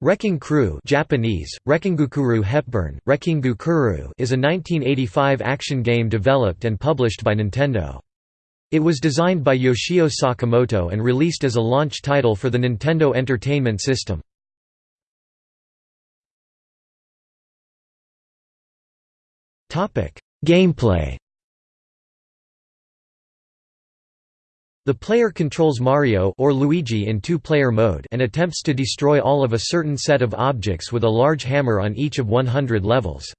Wrecking Crew Japanese, Rekkingukuru Hepburn, Rekkingukuru is a 1985 action game developed and published by Nintendo. It was designed by Yoshio Sakamoto and released as a launch title for the Nintendo Entertainment System. Gameplay The player controls Mario or Luigi in two-player mode and attempts to destroy all of a certain set of objects with a large hammer on each of 100 levels.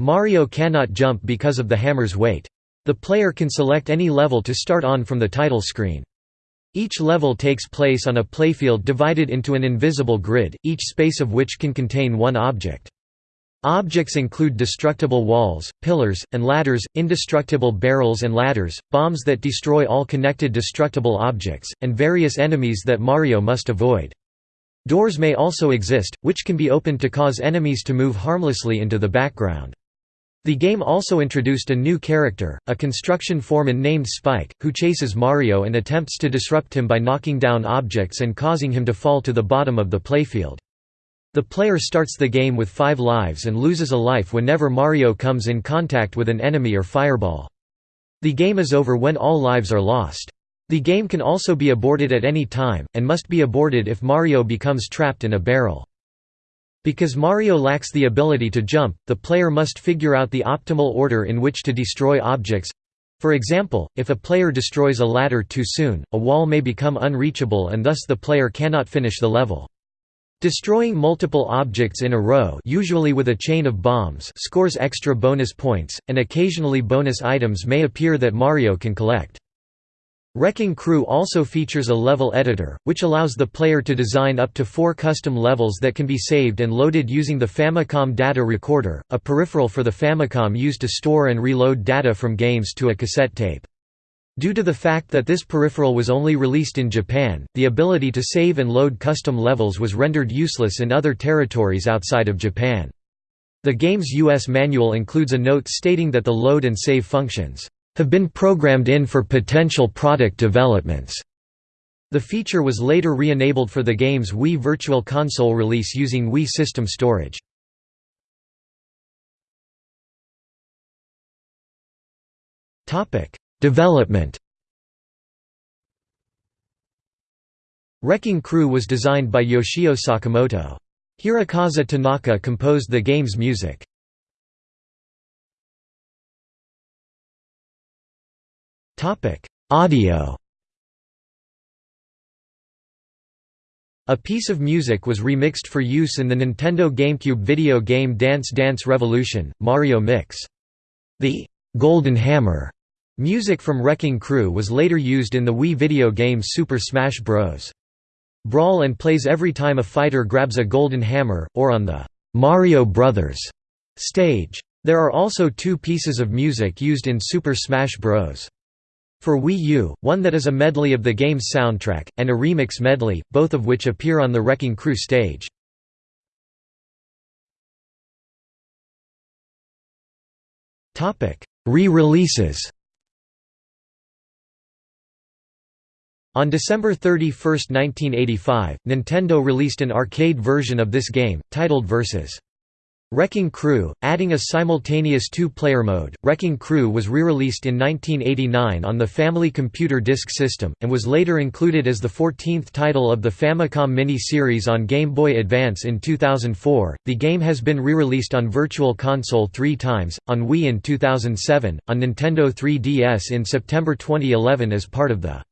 Mario cannot jump because of the hammer's weight. The player can select any level to start on from the title screen. Each level takes place on a playfield divided into an invisible grid, each space of which can contain one object. Objects include destructible walls, pillars, and ladders, indestructible barrels and ladders, bombs that destroy all connected destructible objects, and various enemies that Mario must avoid. Doors may also exist, which can be opened to cause enemies to move harmlessly into the background. The game also introduced a new character, a construction foreman named Spike, who chases Mario and attempts to disrupt him by knocking down objects and causing him to fall to the bottom of the playfield. The player starts the game with five lives and loses a life whenever Mario comes in contact with an enemy or fireball. The game is over when all lives are lost. The game can also be aborted at any time, and must be aborted if Mario becomes trapped in a barrel. Because Mario lacks the ability to jump, the player must figure out the optimal order in which to destroy objects. For example, if a player destroys a ladder too soon, a wall may become unreachable and thus the player cannot finish the level. Destroying multiple objects in a row usually with a chain of bombs scores extra bonus points, and occasionally bonus items may appear that Mario can collect. Wrecking Crew also features a level editor, which allows the player to design up to four custom levels that can be saved and loaded using the Famicom Data Recorder, a peripheral for the Famicom used to store and reload data from games to a cassette tape. Due to the fact that this peripheral was only released in Japan, the ability to save and load custom levels was rendered useless in other territories outside of Japan. The game's US manual includes a note stating that the load and save functions have been programmed in for potential product developments. The feature was later re-enabled for the game's Wii Virtual Console release using Wii System Storage. Development Wrecking Crew was designed by Yoshio Sakamoto. Hirokazu Tanaka composed the game's music. Audio A piece of music was remixed for use in the Nintendo GameCube video game Dance Dance Revolution, Mario Mix. The «Golden Hammer» Music from Wrecking Crew was later used in the Wii video game Super Smash Bros. Brawl and plays every time a fighter grabs a golden hammer, or on the «Mario Brothers» stage. There are also two pieces of music used in Super Smash Bros. For Wii U, one that is a medley of the game's soundtrack, and a remix medley, both of which appear on the Wrecking Crew stage. Re-releases On December 31, 1985, Nintendo released an arcade version of this game, titled Versus. Wrecking Crew, adding a simultaneous two-player mode. Wrecking Crew was re-released in 1989 on the Family Computer Disk System, and was later included as the 14th title of the Famicom Mini-series on Game Boy Advance in 2004. The game has been re-released on Virtual Console three times, on Wii in 2007, on Nintendo 3DS in September 2011 as part of the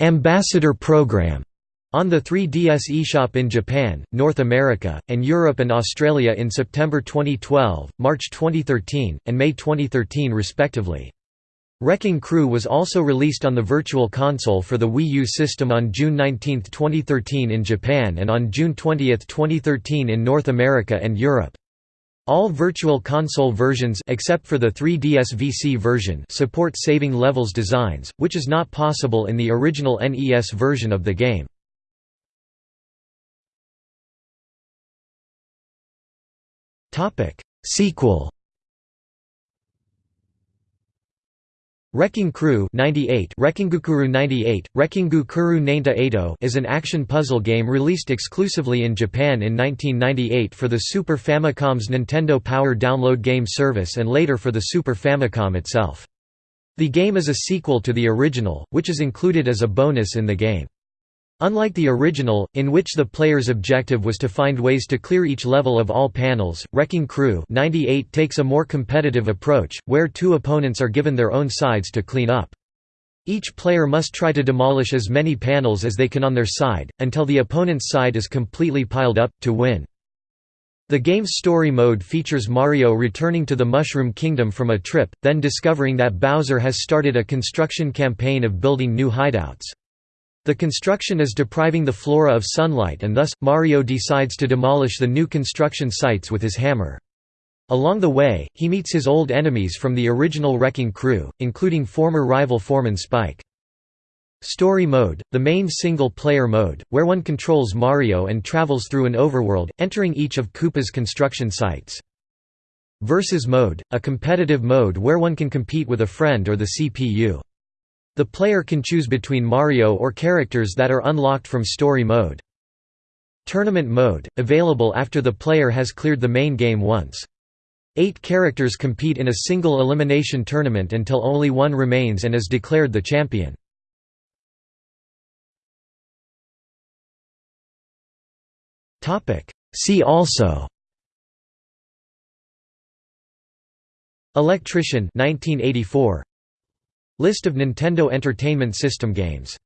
Ambassador Program on the 3DS eShop in Japan, North America, and Europe and Australia in September 2012, March 2013, and May 2013 respectively. Wrecking Crew was also released on the Virtual Console for the Wii U system on June 19, 2013 in Japan and on June 20, 2013 in North America and Europe. All Virtual Console versions except for the 3DS VC version support saving levels designs, which is not possible in the original NES version of the game. Sequel Wrecking Crew 98 Rekkingukuru 98, Rekkingukuru Nainta Eito is an action puzzle game released exclusively in Japan in 1998 for the Super Famicom's Nintendo Power download game service and later for the Super Famicom itself. The game is a sequel to the original, which is included as a bonus in the game. Unlike the original, in which the player's objective was to find ways to clear each level of all panels, Wrecking Crew 98 takes a more competitive approach, where two opponents are given their own sides to clean up. Each player must try to demolish as many panels as they can on their side, until the opponent's side is completely piled up, to win. The game's story mode features Mario returning to the Mushroom Kingdom from a trip, then discovering that Bowser has started a construction campaign of building new hideouts. The construction is depriving the flora of sunlight and thus, Mario decides to demolish the new construction sites with his hammer. Along the way, he meets his old enemies from the original Wrecking Crew, including former rival Foreman Spike. Story Mode, the main single-player mode, where one controls Mario and travels through an overworld, entering each of Koopa's construction sites. Versus Mode, a competitive mode where one can compete with a friend or the CPU. The player can choose between Mario or characters that are unlocked from story mode. Tournament mode, available after the player has cleared the main game once. Eight characters compete in a single elimination tournament until only one remains and is declared the champion. See also Electrician 1984 List of Nintendo Entertainment System games